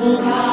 不怕。